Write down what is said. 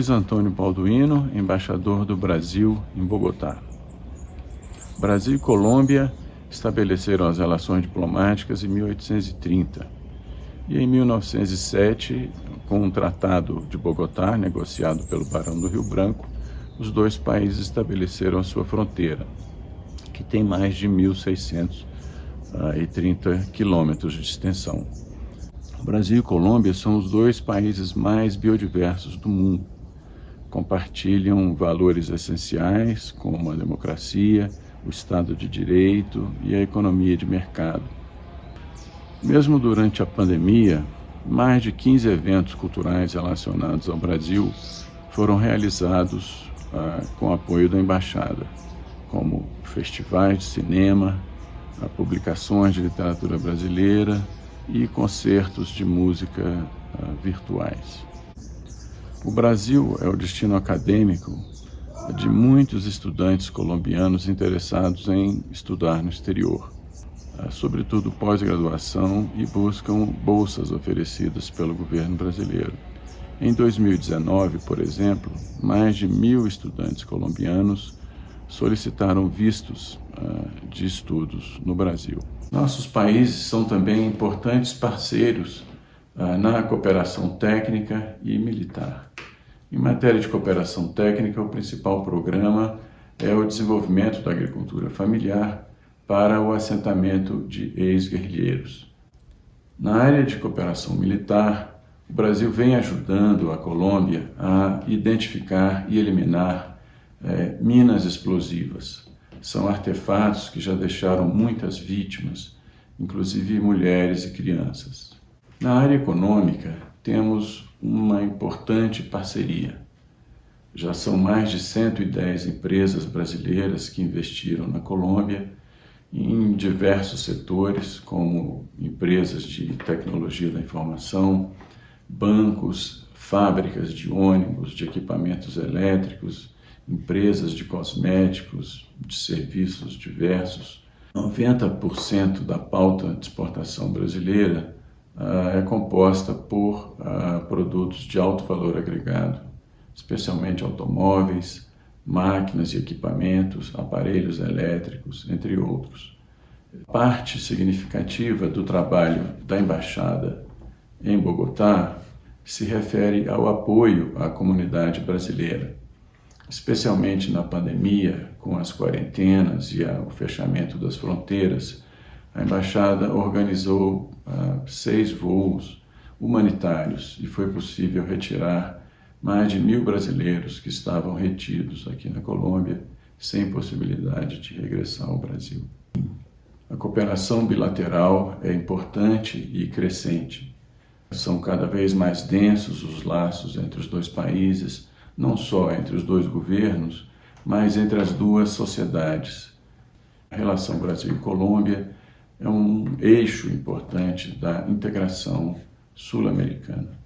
Luiz Antônio Balduino, embaixador do Brasil em Bogotá. Brasil e Colômbia estabeleceram as relações diplomáticas em 1830 e em 1907, com um tratado de Bogotá, negociado pelo Barão do Rio Branco, os dois países estabeleceram a sua fronteira, que tem mais de 1.630 quilômetros de extensão. Brasil e Colômbia são os dois países mais biodiversos do mundo. Compartilham valores essenciais como a democracia, o Estado de Direito e a economia de mercado. Mesmo durante a pandemia, mais de 15 eventos culturais relacionados ao Brasil foram realizados ah, com apoio da Embaixada, como festivais de cinema, publicações de literatura brasileira, e concertos de música uh, virtuais. O Brasil é o destino acadêmico de muitos estudantes colombianos interessados em estudar no exterior, uh, sobretudo pós-graduação e buscam bolsas oferecidas pelo governo brasileiro. Em 2019, por exemplo, mais de mil estudantes colombianos solicitaram vistos uh, de estudos no Brasil. Nossos países são também importantes parceiros uh, na cooperação técnica e militar. Em matéria de cooperação técnica, o principal programa é o desenvolvimento da agricultura familiar para o assentamento de ex-guerrilheiros. Na área de cooperação militar, o Brasil vem ajudando a Colômbia a identificar e eliminar é, minas explosivas. São artefatos que já deixaram muitas vítimas, inclusive mulheres e crianças. Na área econômica, temos uma importante parceria. Já são mais de 110 empresas brasileiras que investiram na Colômbia em diversos setores, como empresas de tecnologia da informação, bancos, fábricas de ônibus, de equipamentos elétricos, empresas de cosméticos, de serviços diversos. 90% da pauta de exportação brasileira uh, é composta por uh, produtos de alto valor agregado, especialmente automóveis, máquinas e equipamentos, aparelhos elétricos, entre outros. Parte significativa do trabalho da Embaixada em Bogotá se refere ao apoio à comunidade brasileira especialmente na pandemia, com as quarentenas e o fechamento das fronteiras, a embaixada organizou uh, seis voos humanitários e foi possível retirar mais de mil brasileiros que estavam retidos aqui na Colômbia sem possibilidade de regressar ao Brasil. A cooperação bilateral é importante e crescente. São cada vez mais densos os laços entre os dois países, não só entre os dois governos, mas entre as duas sociedades. A relação Brasil e Colômbia é um eixo importante da integração sul-americana.